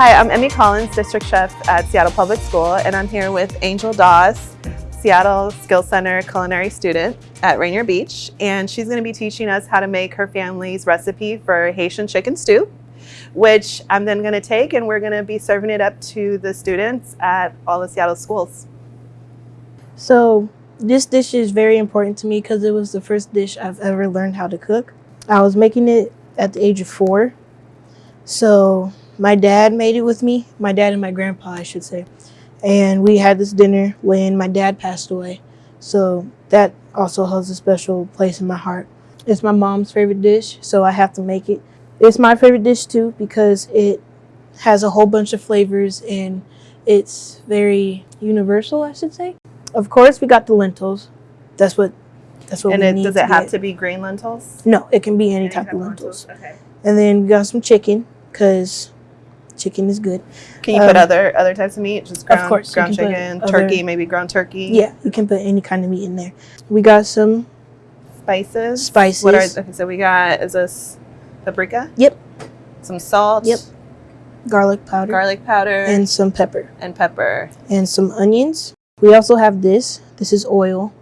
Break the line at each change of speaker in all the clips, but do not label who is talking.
Hi, I'm Emmy Collins, District Chef at Seattle Public School, and I'm here with Angel Dawes, Seattle Skill Center culinary student at Rainier Beach, and she's going to be teaching us how to make her family's recipe for Haitian chicken stew, which I'm then going to take and we're going to be serving it up to the students at all the Seattle schools.
So this dish is very important to me because it was the first dish I've ever learned how to cook. I was making it at the age of four. So my dad made it with me, my dad and my grandpa, I should say. And we had this dinner when my dad passed away. So that also holds a special place in my heart. It's my mom's favorite dish, so I have to make it. It's my favorite dish too because it has a whole bunch of flavors and it's very universal, I should say. Of course, we got the lentils. That's what that's what
and
we
it,
need
does
to
it have
get.
to be green lentils?
No, it can be any,
Any
type, of lentils.
Okay.
And then we got some chicken because chicken is good.
Can you put
Um,
other other types of meat? Just ground,
course,
ground
put
chicken,
other-
turkey, maybe ground turkey.
Yeah, you can put any kind of meat in there. We got some
Spices.
Spices.
What are okay? So we got is this paprika?
Yep.
Some salt.
Yep. garlic powder
Garlic powder
and some pepper
and pepper.
and some onions. We also have this. This is oil.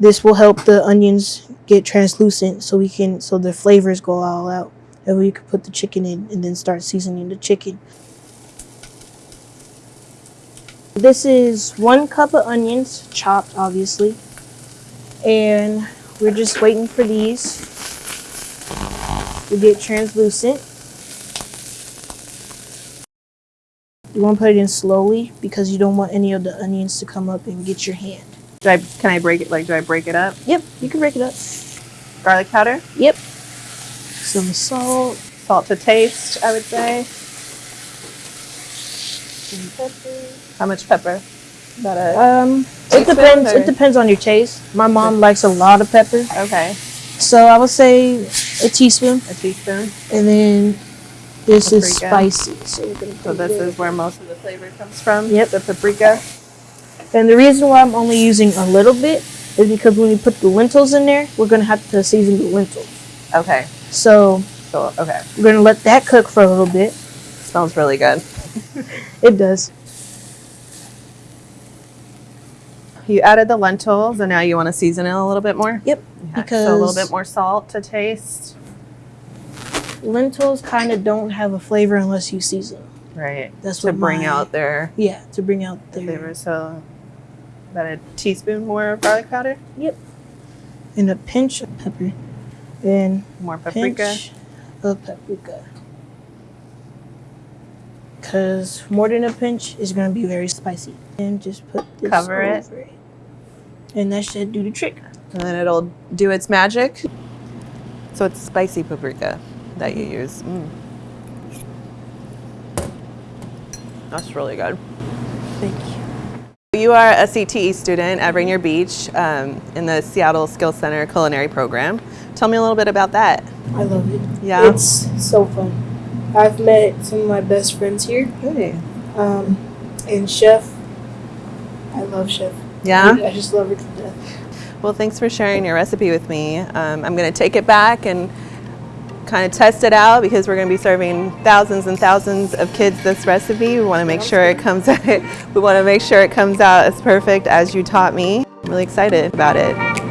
This will help the onions get translucent so we can so the flavors go all out. And we could put the chicken in and then start seasoning the chicken. This is one cup of onions, chopped obviously. And we're just waiting for these to get translucent. You want to put it in slowly because you don't want any of the onions to come up and get your hand.
Do I can I break it like do I break it up?
Yep, you can break it up.
Garlic powder,
Yep. Some salt.
salt to taste. I would say.
Some pepper.
How much pepper? About a
Um, it depends.
or-
It depends on your taste. My mom likes a lot of pepper,
okay,
so I would say a teaspoon.
a teaspoon.
And then this is spicy. So
So this is where most of the flavor comes from.
Yep.
The paprika.
And the reason why I'm only using a little bit is because when we put the lentils in there, we're gonna have to season the lentils.
Okay.
So
okay.
we're gonna let that cook for a little bit.
Smells really good.
It does.
You added the lentils, and now you want to season it a little bit more.
Yep.
Okay, so a little bit more salt to taste.
Lentils kind of don't have a flavor unless you season. them.
Right.
That's
to
what
bring
my-
out their
Yeah, to bring out
the
their
flavor. So about a teaspoon more of garlic powder, Yep.
and a pinch of pepper and
more paprika.
pinch of paprika. Cause more than a pinch is gonna be very spicy. And just put this
Cover it.
it. And that should do the trick.
and then it'll do its magic. So it's spicy paprika that you use. Mm. That's really good.
Thank you.
You are a CTE student at Rainier Beach um, in the Seattle Skills Center culinary program. Tell me a little bit about that.
I love it.
Yeah.
It's so fun. I've met some of my best friends here.
Hey.
Um, and Chef, I love Chef.
Yeah.
I just love her to death.
Well, thanks for sharing your recipe with me. Um, I'm going to take it back and kind of test it out because we're going to be serving thousands and thousands of kids this recipe. We want to make sure it comes out, we want to make sure it comes out as perfect as you taught me. I'm really excited about it.